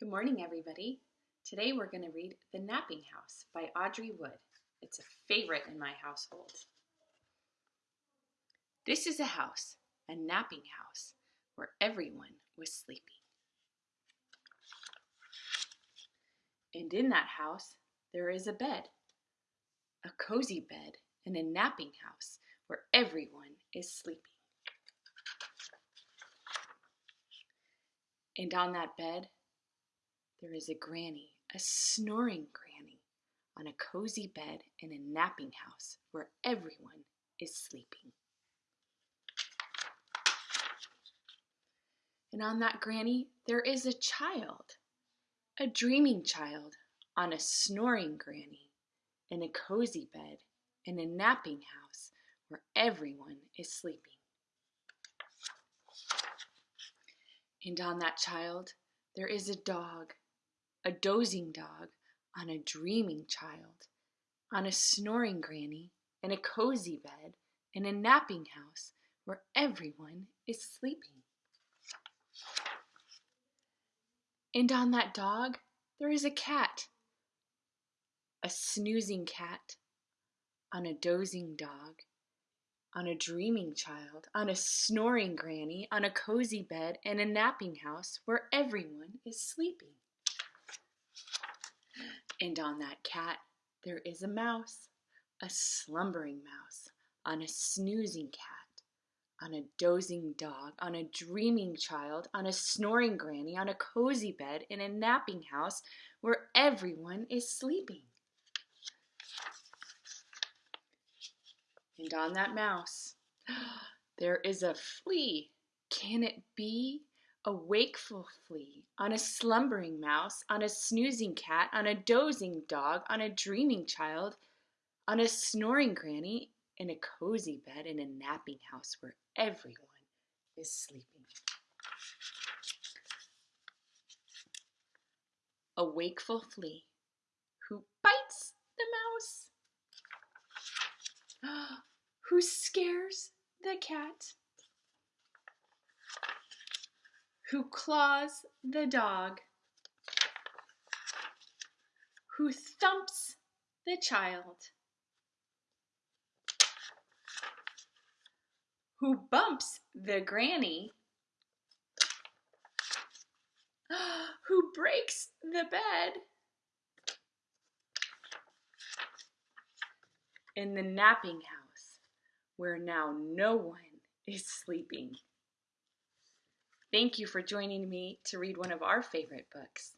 Good morning, everybody. Today we're going to read The Napping House by Audrey Wood. It's a favorite in my household. This is a house, a napping house, where everyone was sleeping. And in that house, there is a bed, a cozy bed, and a napping house where everyone is sleeping. And on that bed, there is a granny, a snoring granny, on a cozy bed in a napping house where everyone is sleeping. And on that granny, there is a child, a dreaming child, on a snoring granny in a cozy bed in a napping house where everyone is sleeping. And on that child, there is a dog, a dozing dog on a dreaming child, on a snoring granny, in a cozy bed, in a napping house where everyone is sleeping. And on that dog, there is a cat, a snoozing cat, on a dozing dog, on a dreaming child, on a snoring granny, on a cozy bed, in a napping house where everyone is sleeping. And on that cat there is a mouse, a slumbering mouse, on a snoozing cat, on a dozing dog, on a dreaming child, on a snoring granny, on a cozy bed, in a napping house where everyone is sleeping. And on that mouse there is a flea. Can it be? A wakeful flea, on a slumbering mouse, on a snoozing cat, on a dozing dog, on a dreaming child, on a snoring granny, in a cozy bed in a napping house where everyone is sleeping. A wakeful flea who bites the mouse, who scares the cat who claws the dog, who thumps the child, who bumps the granny, who breaks the bed, in the napping house where now no one is sleeping. Thank you for joining me to read one of our favorite books.